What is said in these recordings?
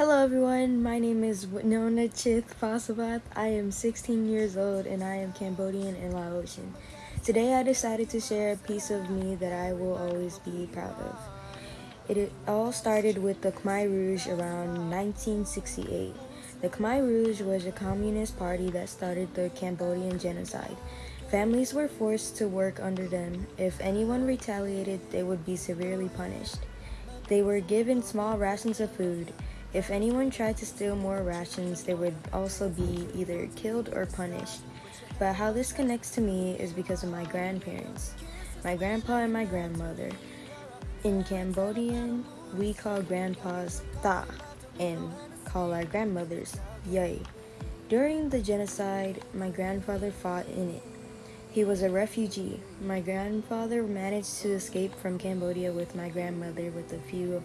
Hello everyone, my name is Winona Chith Pasabath. I am 16 years old and I am Cambodian and Laotian. Today I decided to share a piece of me that I will always be proud of. It all started with the Khmer Rouge around 1968. The Khmer Rouge was a communist party that started the Cambodian genocide. Families were forced to work under them. If anyone retaliated, they would be severely punished. They were given small rations of food. If anyone tried to steal more rations, they would also be either killed or punished. But how this connects to me is because of my grandparents, my grandpa and my grandmother. In Cambodian, we call grandpas ta and call our grandmothers yay. During the genocide, my grandfather fought in it. He was a refugee. My grandfather managed to escape from Cambodia with my grandmother with a few of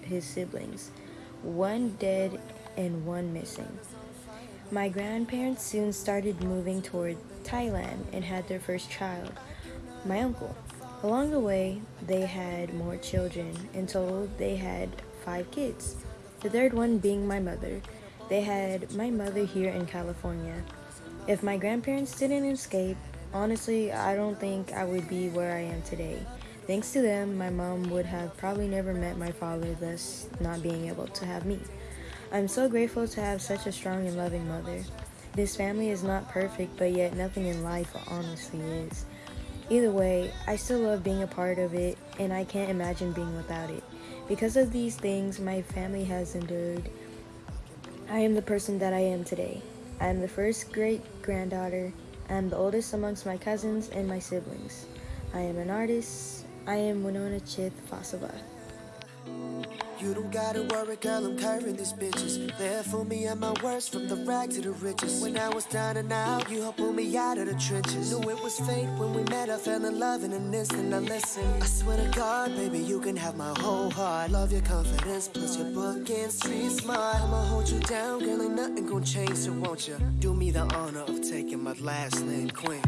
his siblings, one dead and one missing. My grandparents soon started moving toward Thailand and had their first child, my uncle. Along the way, they had more children. In total, they had five kids, the third one being my mother. They had my mother here in California. If my grandparents didn't escape, Honestly, I don't think I would be where I am today. Thanks to them, my mom would have probably never met my father, thus not being able to have me. I'm so grateful to have such a strong and loving mother. This family is not perfect, but yet nothing in life honestly is. Either way, I still love being a part of it, and I can't imagine being without it. Because of these things my family has endured, I am the person that I am today. I am the first great granddaughter, I am the oldest amongst my cousins and my siblings. I am an artist. I am Winona Chith Fasava. You don't gotta worry, girl, I'm curving these bitches. There for me at my worst, from the rag to the riches. When I was down and out, you helped pull me out of the trenches. Knew it was fate when we met, I fell in love in an instant. Now listen, I swear to God, baby, you can have my whole heart. Love your confidence, plus your book and street smart. I'ma hold you down, girl, ain't nothing gonna change, so won't you do me the honor of taking my last name, Queen?